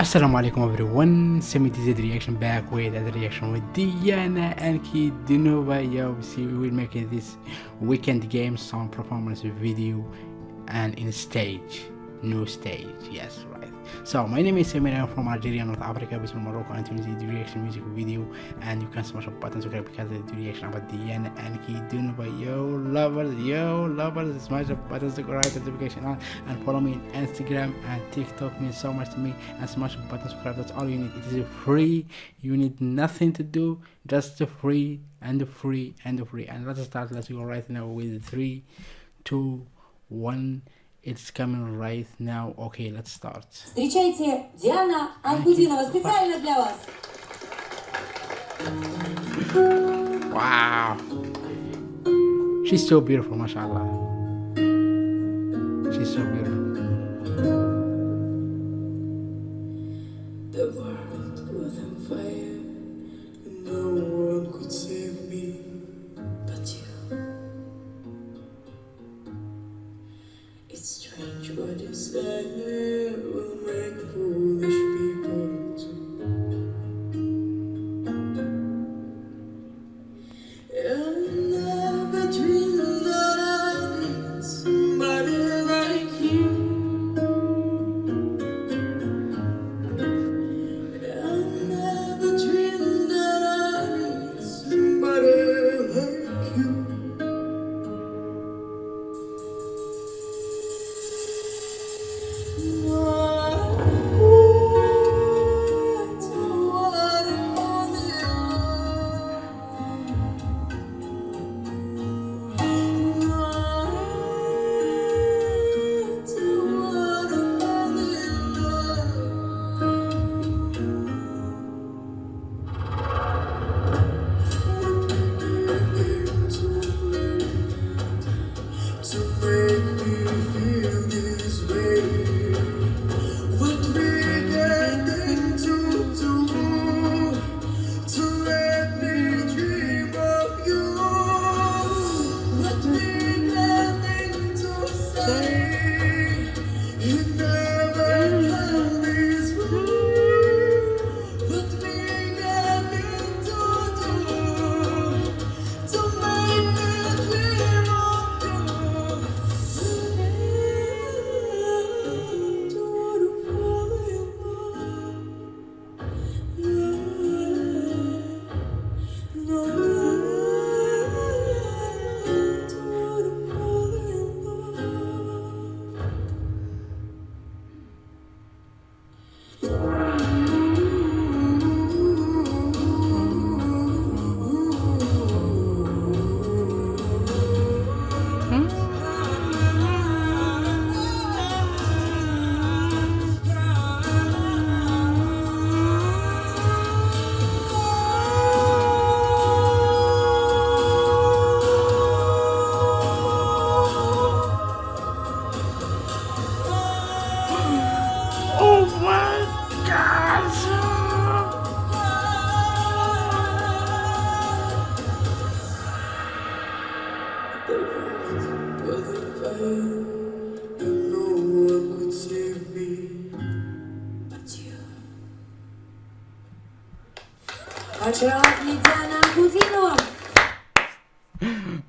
Assalamu alaikum everyone, Semi DZ reaction back with another reaction with Diana and Kid Dinova. Yo, see we will make this Wicked Game song performance video and in stage, new stage, yes right. So my name is Semir, I'm from Algeria, North Africa, between Morocco and Tunisia, the reaction music video. And you can smash up buttons okay because the reaction about Diana Ankudinova. Yo lovers, yo lovers, smash up buttons, subscribe, notification on. And follow me on Instagram and TikTok means so much to me. And smash the button subscribe that's all you need. It is free. You need nothing to do. Just the free and the free and the free. And let's start. Let's go right now with three two one it's coming right now okay let's start Встречайте, Диана Анкудинова специально для вас. wow she's so beautiful mashallah she's so beautiful The world It's strange what desire will make foolish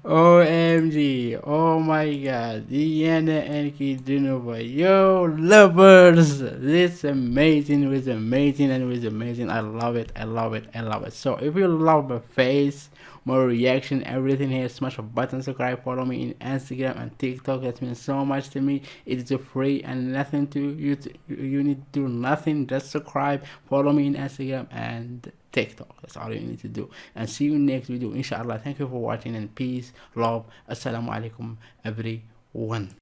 OMG, oh my god, Diana Ankudinova, yo lovers, this amazing, was amazing, and was amazing. I love it, I love it, I love it. So if you love my face, my reaction, everything here, smash a button, subscribe, follow me in Instagram and TikTok. That means so much to me. It is free and nothing to you. To, you need to do nothing, just subscribe, follow me in Instagram and TikTok. That's all you need to do. And see you next video, inshallah. Thank you for watching and peace, love. Assalamu alaikum, everyone.